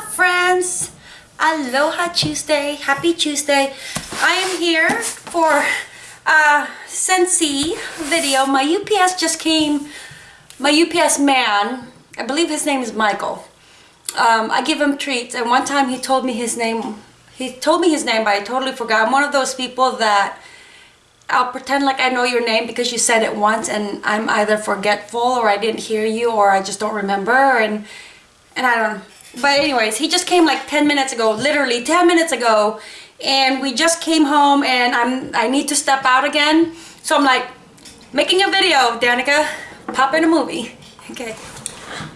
Friends! Aloha Tuesday! Happy Tuesday! I am here for a Scentsy video. My UPS just came, my UPS man, I believe his name is Michael. Um, I give him treats and one time he told me his name, he told me his name but I totally forgot. I'm one of those people that I'll pretend like I know your name because you said it once and I'm either forgetful or I didn't hear you or I just don't remember and and I don't but anyways he just came like 10 minutes ago literally 10 minutes ago. And we just came home and I'm I need to step out again. So I'm like making a video Danica. Pop in a movie. Okay.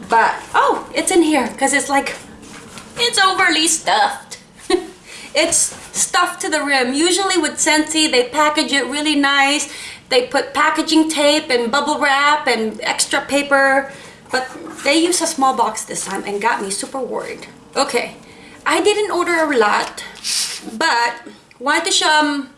But oh it's in here because it's like it's overly stuffed. It's stuffed to the rim. Usually with Scentsy they package it really nice. They put packaging tape and bubble wrap and extra paper but they used a small box this time and got me super worried. Okay, I didn't order a lot, but wanted to show, um,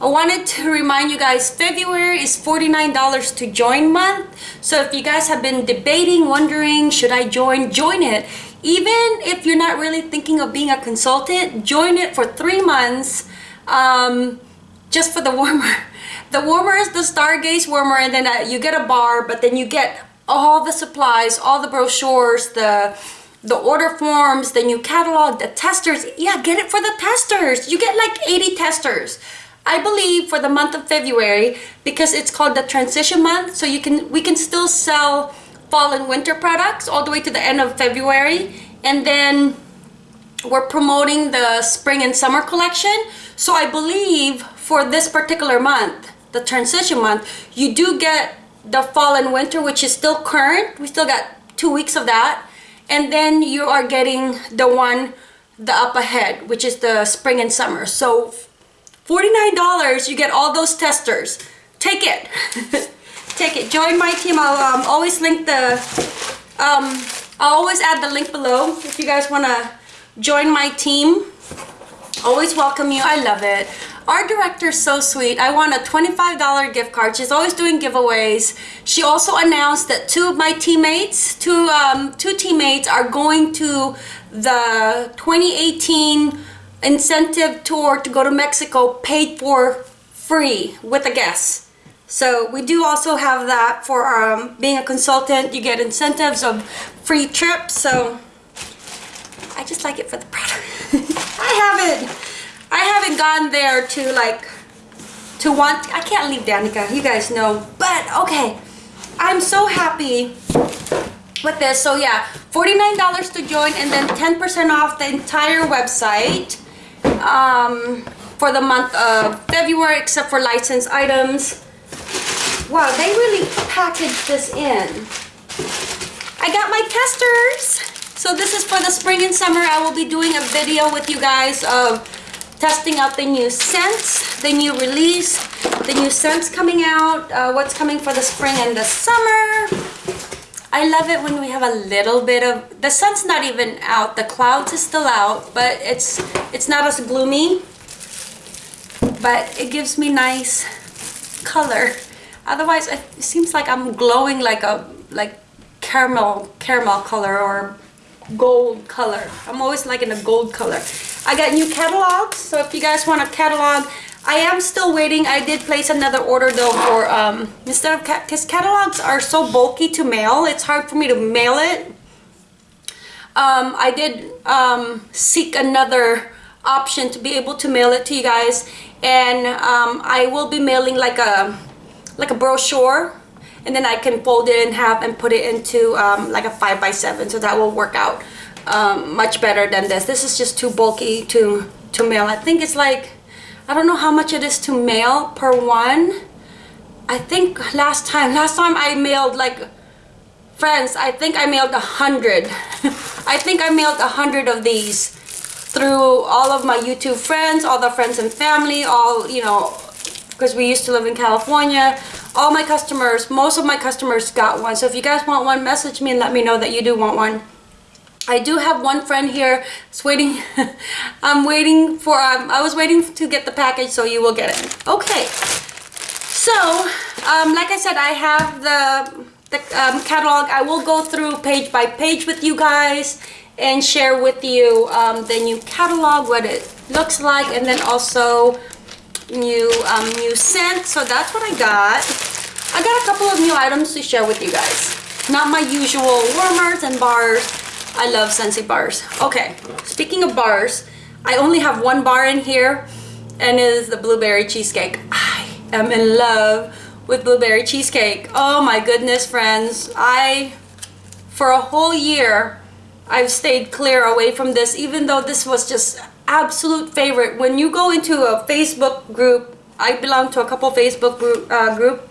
I wanted to remind you guys, February is $49 to join month. So if you guys have been debating, wondering, should I join, join it. Even if you're not really thinking of being a consultant, join it for three months um, just for the warmer. The warmer is the Stargaze warmer and then uh, you get a bar, but then you get all the supplies, all the brochures, the the order forms, the new catalog, the testers. Yeah, get it for the testers. You get like 80 testers. I believe for the month of February because it's called the transition month so you can we can still sell fall and winter products all the way to the end of February and then we're promoting the spring and summer collection so I believe for this particular month the transition month you do get the fall and winter which is still current. We still got two weeks of that. And then you are getting the one the up ahead which is the spring and summer. So $49 you get all those testers. Take it. Take it. Join my team. I'll um, always link the um, I'll always add the link below if you guys want to join my team. Always welcome you. I love it our director is so sweet. I won a $25 gift card. She's always doing giveaways. She also announced that two of my teammates, two, um, two teammates are going to the 2018 incentive tour to go to Mexico paid for free with a guest. So we do also have that for um, being a consultant. You get incentives of free trips. So I just like it for the product. I have it. I haven't gone there to like to want I can't leave Danica you guys know but okay. I'm so happy with this. So yeah $49 to join and then 10% off the entire website um, for the month of February except for licensed items. Wow they really packaged this in. I got my testers. So this is for the spring and summer. I will be doing a video with you guys of testing out the new scents, the new release, the new scents coming out, uh, what's coming for the spring and the summer. I love it when we have a little bit of, the sun's not even out, the clouds is still out, but it's, it's not as gloomy, but it gives me nice color. Otherwise, it seems like I'm glowing like a, like caramel, caramel color or gold color. I'm always liking a gold color. I got new catalogs, so if you guys want a catalog, I am still waiting. I did place another order though for, um, instead of, because catalogs are so bulky to mail, it's hard for me to mail it. Um, I did um, seek another option to be able to mail it to you guys and um, I will be mailing like a like a brochure and then I can fold it in half and put it into um, like a 5 by 7 so that will work out um, much better than this. This is just too bulky to to mail. I think it's like I don't know how much it is to mail per one. I think last time last time I mailed like friends I think I mailed a hundred. I think I mailed a hundred of these through all of my YouTube friends all the friends and family all you know because we used to live in California all my customers most of my customers got one. So if you guys want one message me and let me know that you do want one. I do have one friend here it's waiting I'm waiting for um, I was waiting to get the package so you will get it. Okay. So um, like I said I have the the um, catalog. I will go through page by page with you guys and share with you um, the new catalog, what it looks like, and then also new um, new scent. So that's what I got. I got a couple of new items to share with you guys. Not my usual warmers and bars. I love Scentsy bars. Okay, speaking of bars, I only have one bar in here and it is the blueberry cheesecake. I am in love with blueberry cheesecake. Oh my goodness, friends. I, for a whole year, I've stayed clear away from this even though this was just absolute favorite. When you go into a Facebook group, I belong to a couple Facebook group, uh, group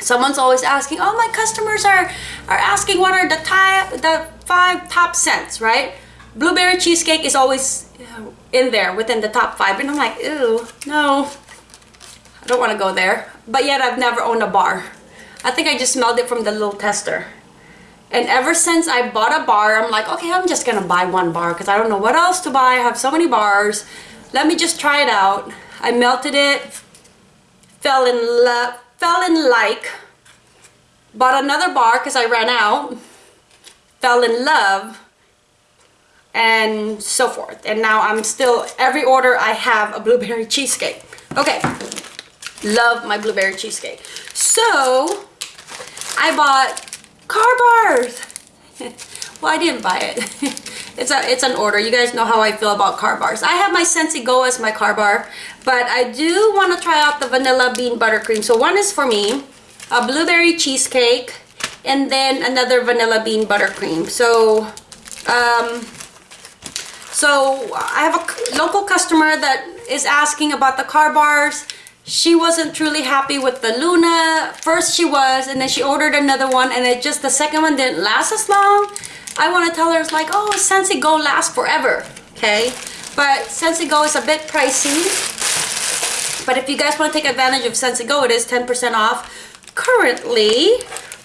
someone's always asking oh my customers are are asking what are the the five top scents right? Blueberry cheesecake is always in there within the top five and i'm like ew no. I don't want to go there. But yet i've never owned a bar. I think i just smelled it from the little tester and ever since i bought a bar i'm like okay i'm just gonna buy one bar because i don't know what else to buy i have so many bars let me just try it out i melted it fell in love fell in like, bought another bar because I ran out, fell in love, and so forth. And now I'm still, every order I have a blueberry cheesecake. Okay, love my blueberry cheesecake. So, I bought car bars. well, I didn't buy it. it's a it's an order. You guys know how I feel about car bars. I have my Scentsy Go as my car bar. But I do want to try out the vanilla bean buttercream. So one is for me, a blueberry cheesecake, and then another vanilla bean buttercream. So, um, so I have a local customer that is asking about the car bars. She wasn't truly happy with the Luna. First she was, and then she ordered another one, and it just the second one didn't last as long. I want to tell her it's like, oh, Scentsy Go lasts forever, okay? But Scentsy Go is a bit pricey. But if you guys want to take advantage of Scentsy Go, it is 10% off currently.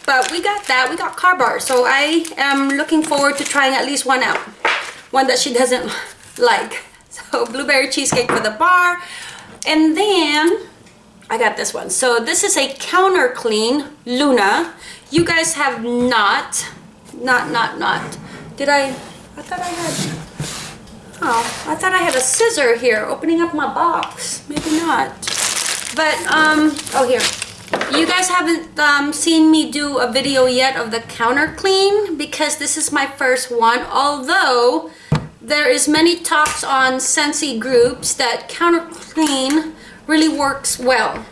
But we got that. We got car bars. So I am looking forward to trying at least one out. One that she doesn't like. So blueberry cheesecake for the bar. And then I got this one. So this is a counter clean Luna. You guys have not, not, not, not. Did I, I thought I had, Oh, I thought I had a scissor here opening up my box. Maybe not. But, um, oh here. You guys haven't um, seen me do a video yet of the counter clean because this is my first one. Although there is many talks on Scentsy groups that counter clean really works well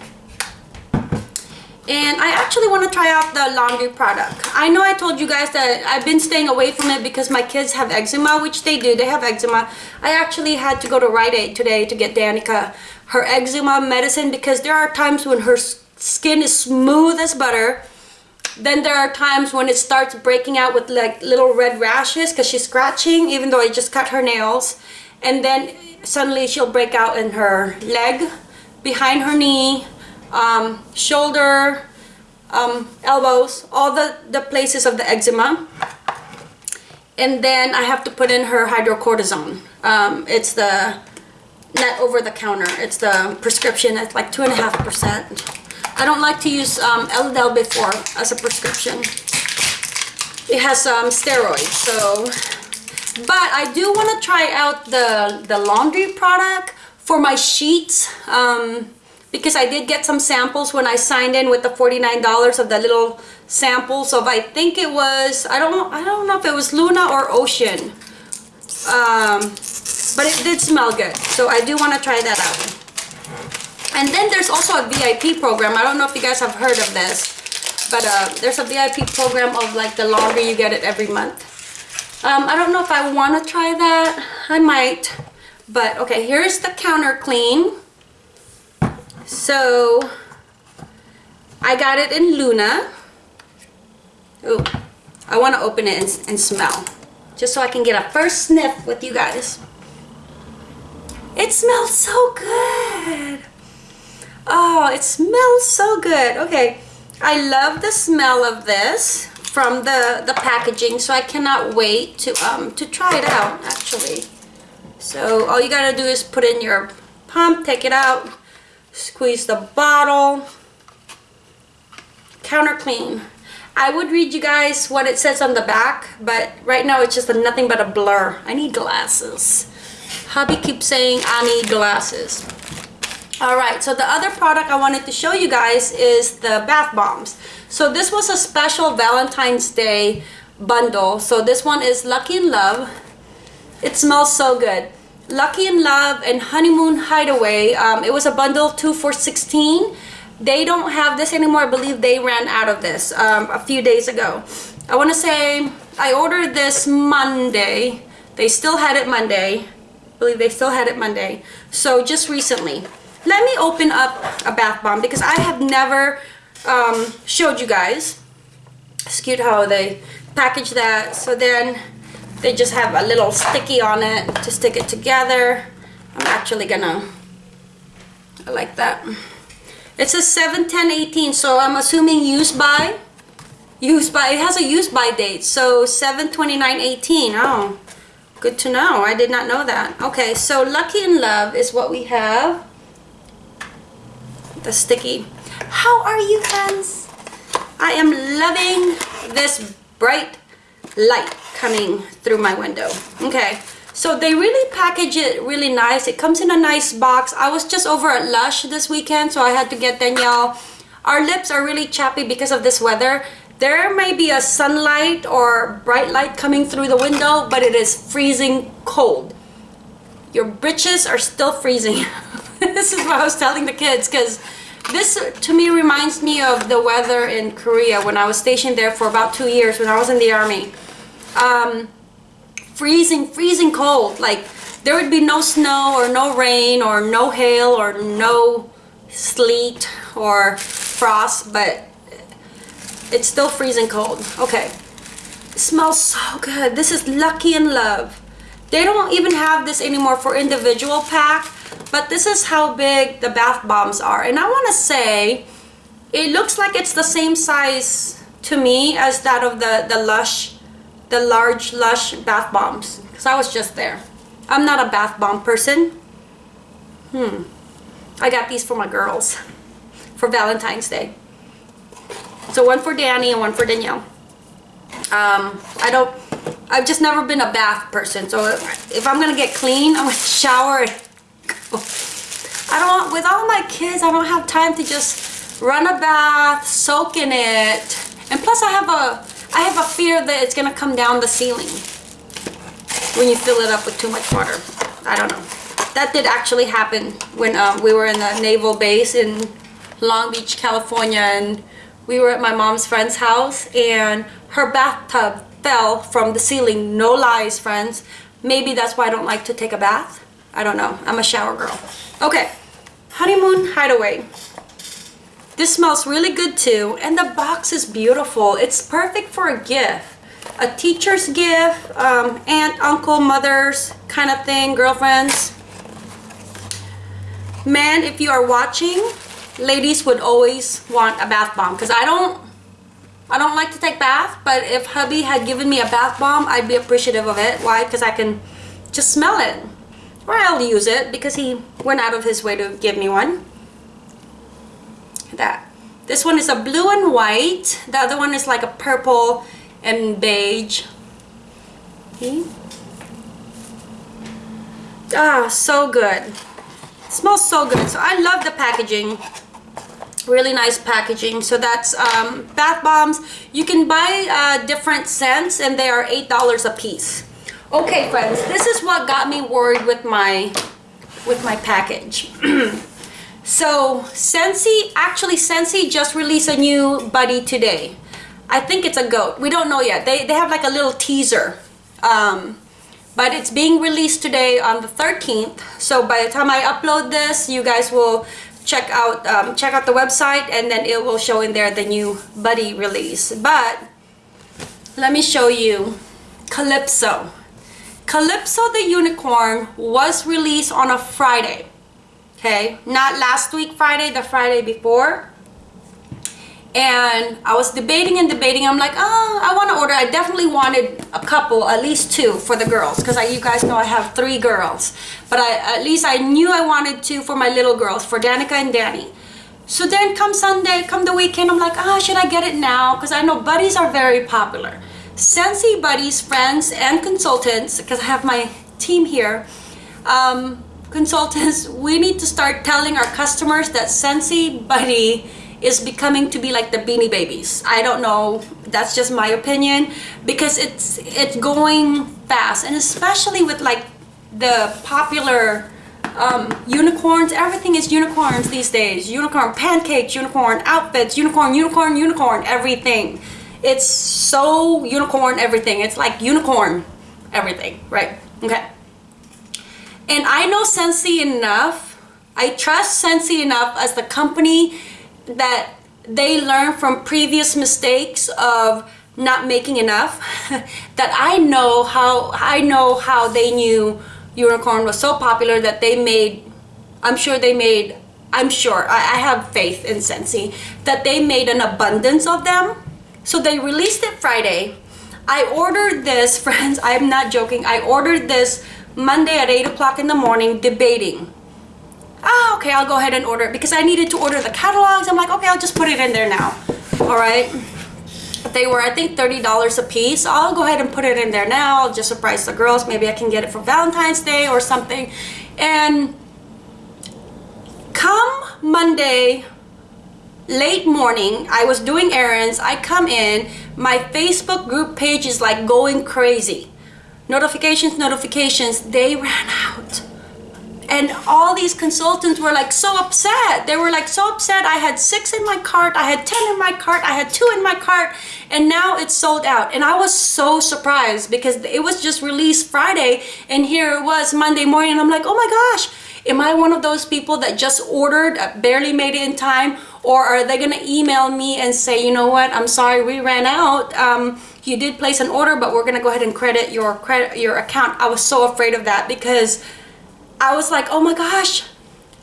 and I actually want to try out the laundry product. I know I told you guys that I've been staying away from it because my kids have eczema, which they do. They have eczema. I actually had to go to Rite Aid today to get Danica her eczema medicine because there are times when her skin is smooth as butter. Then there are times when it starts breaking out with like little red rashes because she's scratching even though I just cut her nails. And then suddenly she'll break out in her leg, behind her knee, um, shoulder, um, elbows, all the, the places of the eczema. And then I have to put in her hydrocortisone. Um, it's the net over the counter. It's the prescription. It's like two and a half percent. I don't like to use um, Elidel before as a prescription. It has um, steroids, so. But I do want to try out the the laundry product for my sheets. Um, because I did get some samples when I signed in with the $49 of the little samples of I think it was I don't I don't know if it was Luna or Ocean. Um, but it did smell good so I do want to try that out. And then there's also a VIP program I don't know if you guys have heard of this but uh, there's a VIP program of like the longer you get it every month. Um, I don't know if I want to try that I might but okay here's the counter clean so I got it in Luna. Ooh, I want to open it and, and smell. Just so I can get a first sniff with you guys. It smells so good. Oh, it smells so good. Okay, I love the smell of this from the, the packaging, so I cannot wait to, um, to try it out, actually. So all you gotta do is put in your pump, take it out, squeeze the bottle counter clean I would read you guys what it says on the back, but right now it's just a nothing but a blur. I need glasses. Hubby keeps saying I need glasses. All right, so the other product I wanted to show you guys is the bath bombs. So this was a special Valentine's Day bundle. So this one is Lucky in Love. It smells so good. Lucky in Love and Honeymoon Hideaway. Um, it was a bundle two for 16 they don't have this anymore. I believe they ran out of this um, a few days ago. I want to say I ordered this Monday. They still had it Monday. I believe they still had it Monday. So just recently. Let me open up a bath bomb because I have never um, showed you guys. It's cute how they package that. So then they just have a little sticky on it to stick it together. I'm actually gonna, I like that. It says 7 10 18 so I'm assuming used by used by it has a used by date so 7 29 18 oh good to know I did not know that okay so lucky in love is what we have the sticky how are you friends I am loving this bright light coming through my window okay so they really package it really nice. It comes in a nice box. I was just over at Lush this weekend, so I had to get Danielle. Our lips are really chappy because of this weather. There may be a sunlight or bright light coming through the window, but it is freezing cold. Your britches are still freezing. this is what I was telling the kids because this to me reminds me of the weather in Korea when I was stationed there for about two years when I was in the army. Um, freezing, freezing cold. Like there would be no snow or no rain or no hail or no sleet or frost, but it's still freezing cold. Okay. It smells so good. This is Lucky in Love. They don't even have this anymore for individual pack, but this is how big the bath bombs are. And I want to say, it looks like it's the same size to me as that of the, the Lush the large Lush bath bombs because I was just there. I'm not a bath bomb person. Hmm. I got these for my girls for Valentine's Day. So one for Danny and one for Danielle. Um, I don't, I've just never been a bath person. So if I'm going to get clean, I'm going to shower I don't, with all my kids, I don't have time to just run a bath, soak in it. And plus I have a I have a fear that it's gonna come down the ceiling when you fill it up with too much water. I don't know. That did actually happen when um, we were in the naval base in Long Beach, California, and we were at my mom's friend's house, and her bathtub fell from the ceiling. No lies, friends. Maybe that's why I don't like to take a bath. I don't know. I'm a shower girl. Okay, honeymoon hideaway. This smells really good too. And the box is beautiful. It's perfect for a gift. A teacher's gift, um, aunt, uncle, mother's kind of thing, girlfriends. Man, if you are watching, ladies would always want a bath bomb because I don't I don't like to take bath, but if hubby had given me a bath bomb, I'd be appreciative of it. Why? Because I can just smell it. Or I'll use it because he went out of his way to give me one that. This one is a blue and white. The other one is like a purple and beige. Okay. Ah, so good. It smells so good. So I love the packaging. Really nice packaging. So that's um, bath bombs. You can buy uh, different scents and they are $8 a piece. Okay, friends, this is what got me worried with my with my package. So Scentsy, actually Scentsy just released a new buddy today. I think it's a goat. We don't know yet. They, they have like a little teaser. Um, but it's being released today on the 13th. So by the time I upload this, you guys will check out um, check out the website and then it will show in there the new buddy release. But let me show you Calypso. Calypso the unicorn was released on a Friday okay not last week Friday the Friday before and I was debating and debating I'm like oh I want to order I definitely wanted a couple at least two for the girls because you guys know I have three girls but I at least I knew I wanted two for my little girls for Danica and Danny So then come Sunday, come the weekend, I'm like, ah, should I get it now? Because I know buddies are very popular. Scentsy buddies, friends, and consultants, because I have my team here, um, consultants, we need to start telling our customers that Scentsy Buddy is becoming to be like the Beanie Babies. I don't know, that's just my opinion, because it's it's going fast, and especially with like the popular um, unicorns, everything is unicorns these days. Unicorn pancakes, unicorn outfits, unicorn, unicorn, unicorn, everything. It's so unicorn everything. It's like unicorn everything, right? Okay. And I know Scentsy enough, I trust Scentsy enough as the company that they learn from previous mistakes of not making enough. That I know how I know how they knew unicorn was so popular that they made I'm sure they made I'm sure I, I have faith in Scentsy that they made an abundance of them. So they released it Friday. I ordered this friends I'm not joking I ordered this Monday at 8 o'clock in the morning debating. Okay, I'll go ahead and order it because I needed to order the catalogs. I'm like, okay, I'll just put it in there now. All right. They were, I think, $30 a piece. I'll go ahead and put it in there now. I'll just surprise the girls. Maybe I can get it for Valentine's Day or something. And come Monday, late morning, I was doing errands. I come in, my Facebook group page is like going crazy notifications, notifications, they ran out. And all these consultants were like so upset. They were like so upset. I had six in my cart, I had 10 in my cart, I had two in my cart, and now it's sold out. And I was so surprised because it was just released Friday, and here it was Monday morning. I'm like, oh my gosh, am I one of those people that just ordered, uh, barely made it in time? Or are they gonna email me and say, you know what, I'm sorry, we ran out. Um, you did place an order but we're gonna go ahead and credit your credit your account I was so afraid of that because I was like oh my gosh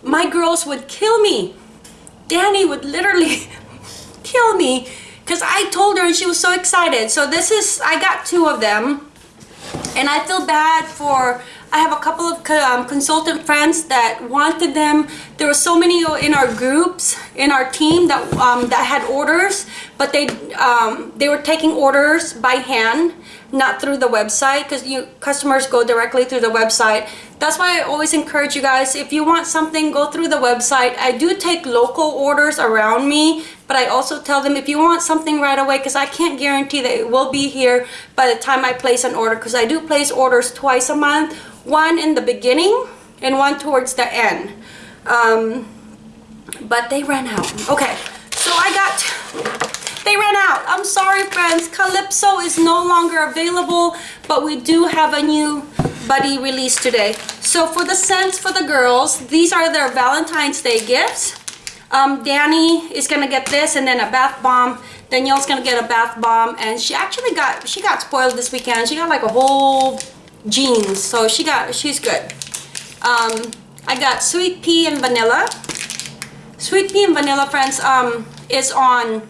my girls would kill me. Danny would literally kill me. Because I told her and she was so excited. So this is I got two of them. And I feel bad for I have a couple of um, consultant friends that wanted them. There were so many in our groups, in our team that um, that had orders, but they um, they were taking orders by hand, not through the website, because you customers go directly through the website. That's why I always encourage you guys, if you want something, go through the website. I do take local orders around me, but I also tell them if you want something right away, because I can't guarantee that it will be here by the time I place an order, because I do place orders twice a month one in the beginning and one towards the end um, but they ran out okay so I got they ran out. I'm sorry friends. Calypso is no longer available but we do have a new buddy release today. So for the scents for the girls these are their Valentine's Day gifts. Um, Danny is gonna get this and then a bath bomb. Danielle's gonna get a bath bomb and she actually got she got spoiled this weekend. She got like a whole jeans so she got she's good. Um i got sweet pea and vanilla. Sweet pea and vanilla friends um is on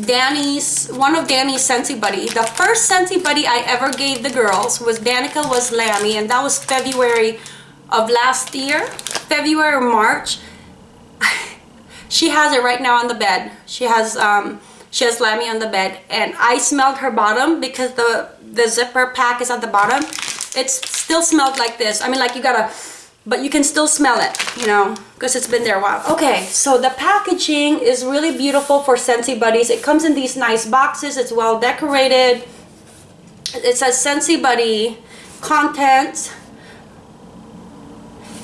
Danny's one of Danny's Scentsy Buddy. The first Scentsy Buddy I ever gave the girls was Danica was Lammy and that was February of last year. February or March. she has it right now on the bed. She has um she has Lammy on the bed and I smelled her bottom because the the zipper pack is at the bottom it still smelled like this I mean like you gotta but you can still smell it you know because it's been there a while okay so the packaging is really beautiful for Scentsy Buddies it comes in these nice boxes it's well decorated it says Scentsy Buddy content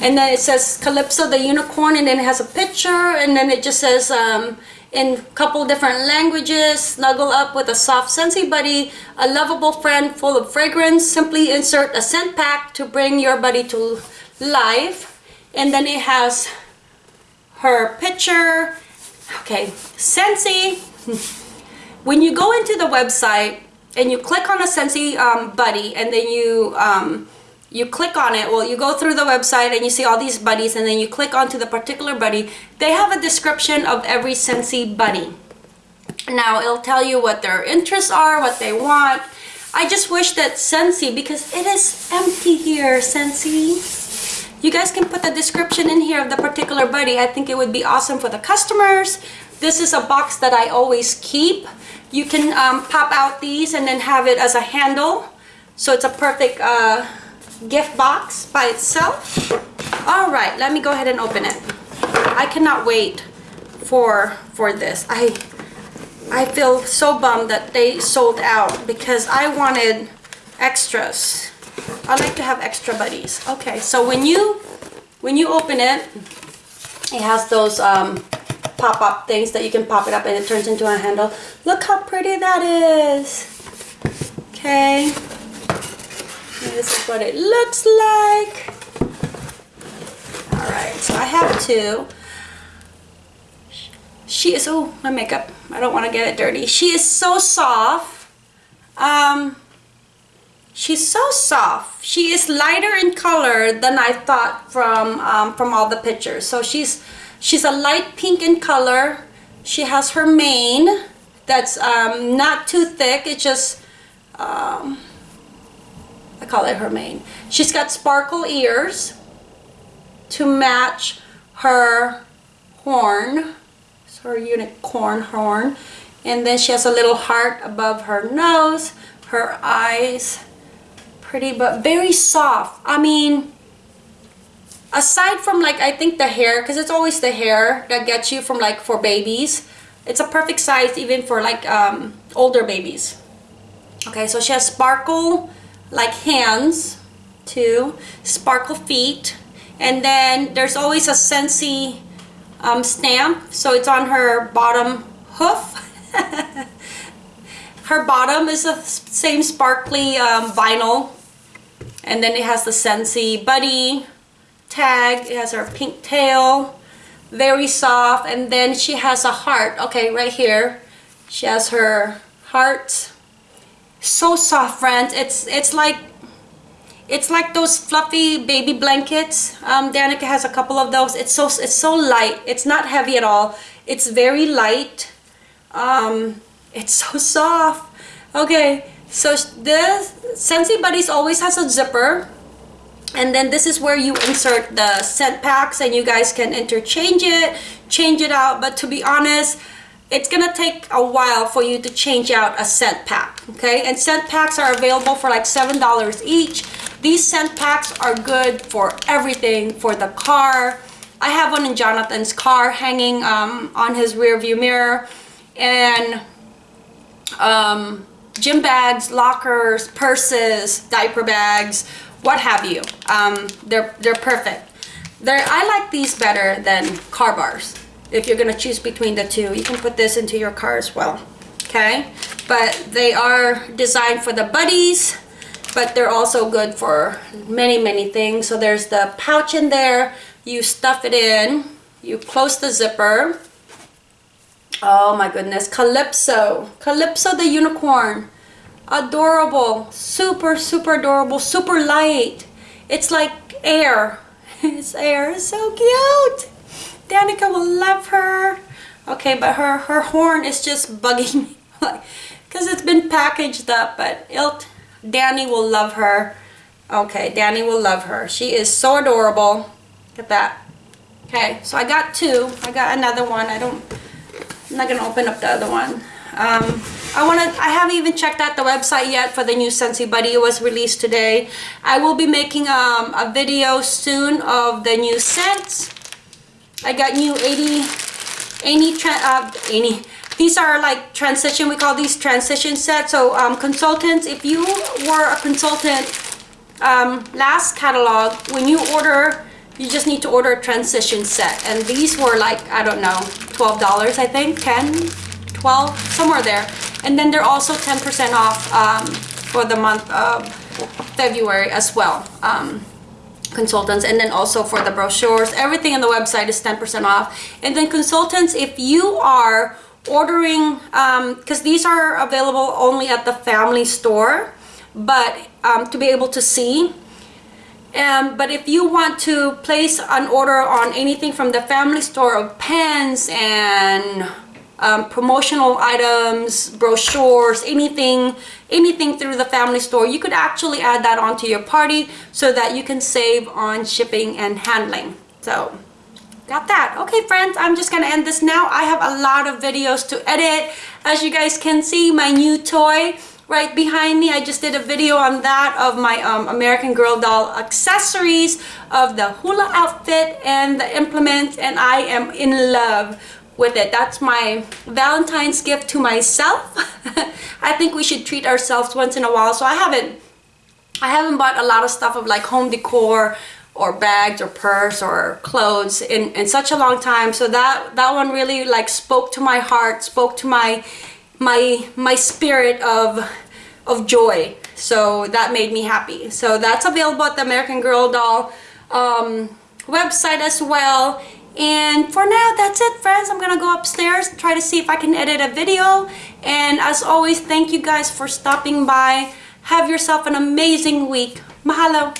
and then it says Calypso the unicorn and then it has a picture and then it just says um, in a couple different languages. Snuggle up with a soft Scentsy buddy, a lovable friend full of fragrance. Simply insert a scent pack to bring your buddy to life. And then it has her picture. Okay, Scentsy when you go into the website and you click on a Scentsy um, buddy and then you um, you click on it well you go through the website and you see all these buddies and then you click onto the particular buddy they have a description of every Scentsy buddy now it'll tell you what their interests are what they want I just wish that Scentsy because it is empty here Scentsy You guys can put the description in here of the particular buddy. I think it would be awesome for the customers. This is a box that I always keep. You can um, pop out these and then have it as a handle. So it's a perfect uh, gift box by itself. All right, let me go ahead and open it. I cannot wait for for this. I I feel so bummed that they sold out because I wanted extras. I like to have extra buddies. Okay, so when you when you open it, it has those um, pop-up things that you can pop it up and it turns into a handle. Look how pretty that is. Okay. This is what it looks like. Alright, so I have two. She is, oh, my makeup. I don't want to get it dirty. She is so soft. Um, she's so soft. She is lighter in color than I thought from, um, from all the pictures. So she's, she's a light pink in color. She has her mane that's um, not too thick. It's just, um, I call it her mane. She's got sparkle ears to match her horn her unicorn horn and then she has a little heart above her nose her eyes pretty but very soft I mean aside from like I think the hair because it's always the hair that gets you from like for babies it's a perfect size even for like um, older babies okay so she has sparkle like hands too sparkle feet and then there's always a Scentsy um, stamp. So it's on her bottom hoof. her bottom is the same sparkly um, vinyl. And then it has the Scentsy Buddy tag. It has her pink tail. Very soft. And then she has a heart. Okay, right here. She has her heart. So soft, friends. It's, it's like it's like those fluffy baby blankets. Um, Danica has a couple of those. It's so it's so light. It's not heavy at all. It's very light. Um, it's so soft. Okay, so this Scentsy Buddies always has a zipper. And then this is where you insert the scent packs and you guys can interchange it, change it out. But to be honest, it's gonna take a while for you to change out a scent pack okay and scent packs are available for like seven dollars each these scent packs are good for everything for the car i have one in jonathan's car hanging um, on his rear view mirror and um, gym bags lockers purses diaper bags what have you. Um, they're they're perfect. They're i like these better than car bars. If you're going to choose between the two you can put this into your car as well okay? But they are designed for the buddies but they're also good for many many things. So there's the pouch in there. You stuff it in. You close the zipper oh my goodness calypso calypso the unicorn adorable super super adorable super light it's like air it's air it's so cute Danica will love her. Okay, but her, her horn is just bugging me. Because it's been packaged up, but it'll, Danny will love her. Okay, Danny will love her. She is so adorable. Look at that. Okay, so I got two. I got another one. I don't, I'm not to open up the other one. Um, I want to, I haven't even checked out the website yet for the new Scentsy Buddy. It was released today. I will be making um, a video soon of the new scents I got new 80, 80, uh, 80, these are like transition, we call these transition sets. So um, consultants, if you were a consultant um, last catalog, when you order, you just need to order a transition set. And these were like, I don't know, $12 I think, 10, 12, somewhere there. And then they're also 10% off um, for the month of February as well. Um, consultants and then also for the brochures everything on the website is 10% off and then consultants if you are ordering because um, these are available only at the family store but um, to be able to see um, but if you want to place an order on anything from the family store of pens and um, promotional items, brochures, anything, anything through the family store, you could actually add that onto your party so that you can save on shipping and handling. So got that. Okay, friends, I'm just gonna end this now. I have a lot of videos to edit. As you guys can see, my new toy right behind me. I just did a video on that of my um, American Girl doll accessories of the hula outfit and the implements and I am in love with it. That's my Valentine's gift to myself. I think we should treat ourselves once in a while. So I haven't I haven't bought a lot of stuff of like home decor or bags or purse or clothes in, in such a long time. So that that one really like spoke to my heart, spoke to my my my spirit of of joy. So that made me happy. So that's available at the American Girl doll um, website as well. And for now that's it friends. I'm gonna go upstairs try to see if I can edit a video. And as always thank you guys for stopping by. Have yourself an amazing week. Mahalo